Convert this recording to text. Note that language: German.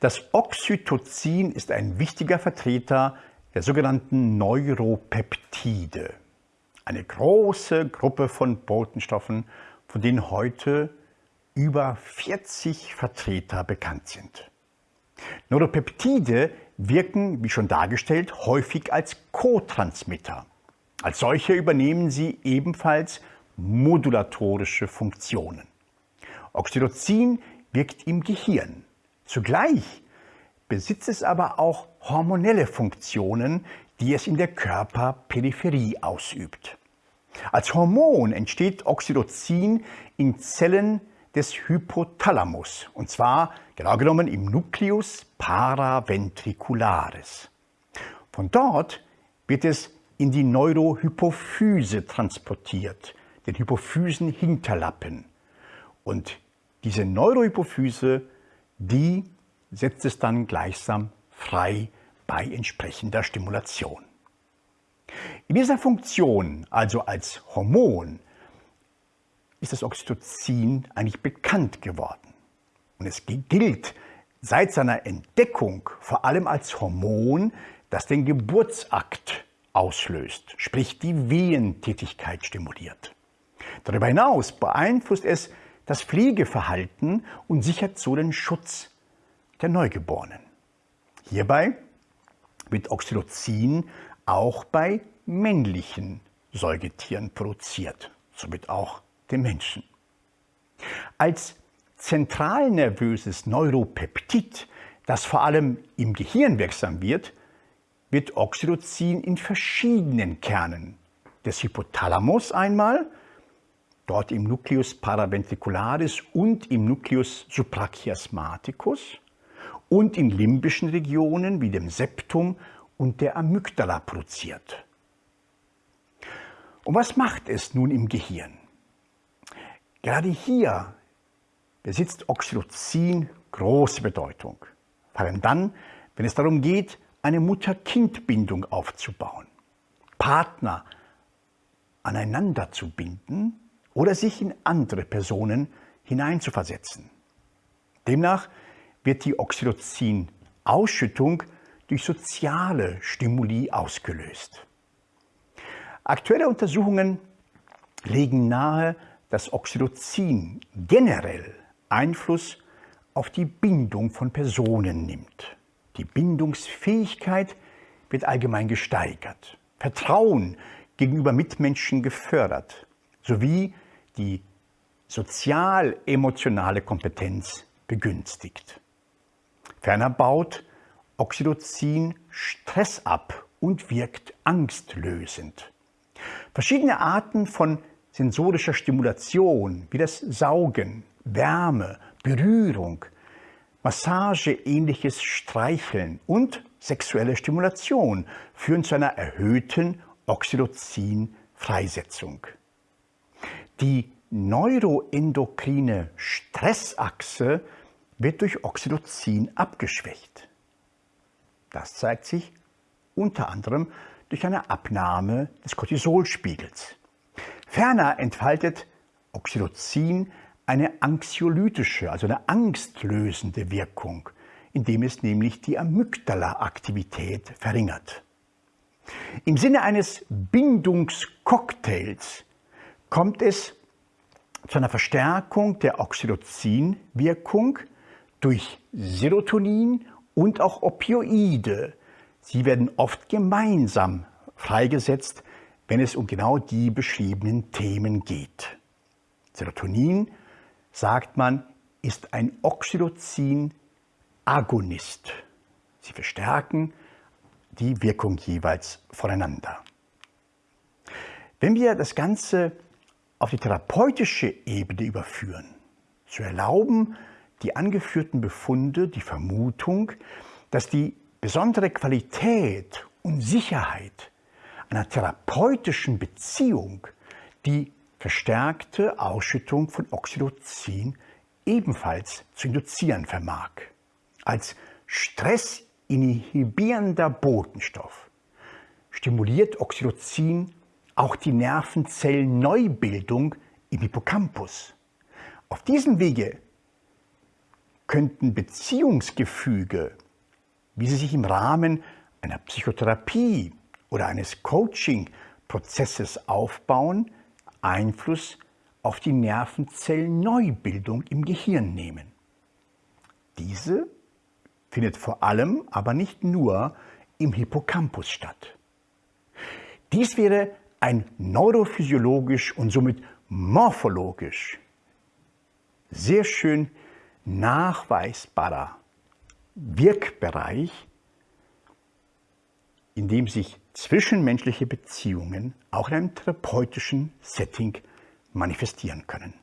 Das Oxytocin ist ein wichtiger Vertreter der sogenannten Neuropeptide. Eine große Gruppe von Botenstoffen, von denen heute über 40 Vertreter bekannt sind. Neuropeptide wirken, wie schon dargestellt, häufig als Co-Transmitter. Als solche übernehmen sie ebenfalls modulatorische Funktionen. Oxytocin wirkt im Gehirn. Zugleich besitzt es aber auch hormonelle Funktionen, die es in der Körperperipherie ausübt. Als Hormon entsteht Oxytocin in Zellen des Hypothalamus, und zwar genau genommen im Nucleus paraventricularis. Von dort wird es in die Neurohypophyse transportiert, den Hypophysenhinterlappen. Und diese Neurohypophyse, die setzt es dann gleichsam frei bei entsprechender Stimulation. In dieser Funktion, also als Hormon, ist das Oxytocin eigentlich bekannt geworden. Und es gilt seit seiner Entdeckung vor allem als Hormon, das den Geburtsakt auslöst, sprich die Wehentätigkeit stimuliert. Darüber hinaus beeinflusst es das Pflegeverhalten und sichert so den Schutz der Neugeborenen. Hierbei wird Oxytocin auch bei männlichen Säugetieren produziert, somit auch dem Menschen. Als zentralnervöses Neuropeptid, das vor allem im Gehirn wirksam wird, wird Oxytocin in verschiedenen Kernen des Hypothalamus einmal, dort im Nucleus paraventricularis und im Nucleus suprachiasmaticus und in limbischen Regionen wie dem Septum und der Amygdala produziert. Und was macht es nun im Gehirn? Gerade hier besitzt Oxytocin große Bedeutung, vor allem dann, wenn es darum geht, eine Mutter-Kind-Bindung aufzubauen, Partner aneinander zu binden oder sich in andere Personen hineinzuversetzen. Demnach wird die Oxytocin-Ausschüttung durch soziale Stimuli ausgelöst. Aktuelle Untersuchungen legen nahe, dass Oxytocin generell Einfluss auf die Bindung von Personen nimmt. Die Bindungsfähigkeit wird allgemein gesteigert, Vertrauen gegenüber Mitmenschen gefördert, sowie die sozial-emotionale Kompetenz begünstigt. Ferner baut Oxytocin Stress ab und wirkt angstlösend. Verschiedene Arten von sensorischer Stimulation wie das Saugen, Wärme, Berührung, Massageähnliches Streicheln und sexuelle Stimulation führen zu einer erhöhten Oxytocin-Freisetzung. Die neuroendokrine Stressachse wird durch Oxytocin abgeschwächt. Das zeigt sich unter anderem durch eine Abnahme des Cortisolspiegels. Ferner entfaltet Oxytocin eine anxiolytische, also eine angstlösende Wirkung, indem es nämlich die Amygdala-Aktivität verringert. Im Sinne eines Bindungscocktails kommt es zu einer Verstärkung der Oxytocin-Wirkung durch Serotonin und auch Opioide. Sie werden oft gemeinsam freigesetzt, wenn es um genau die beschriebenen Themen geht. Serotonin sagt man, ist ein Oxytocin-Agonist. Sie verstärken die Wirkung jeweils voneinander. Wenn wir das Ganze auf die therapeutische Ebene überführen, so erlauben die angeführten Befunde die Vermutung, dass die besondere Qualität und Sicherheit einer therapeutischen Beziehung die verstärkte Ausschüttung von Oxytocin ebenfalls zu induzieren vermag. Als stressinhibierender Botenstoff stimuliert Oxytocin auch die Nervenzellenneubildung im Hippocampus. Auf diesem Wege könnten Beziehungsgefüge, wie sie sich im Rahmen einer Psychotherapie oder eines Coaching-Prozesses aufbauen, Einfluss auf die Nervenzellenneubildung im Gehirn nehmen. Diese findet vor allem, aber nicht nur, im Hippocampus statt. Dies wäre ein neurophysiologisch und somit morphologisch sehr schön nachweisbarer Wirkbereich, in dem sich zwischenmenschliche Beziehungen auch in einem therapeutischen Setting manifestieren können.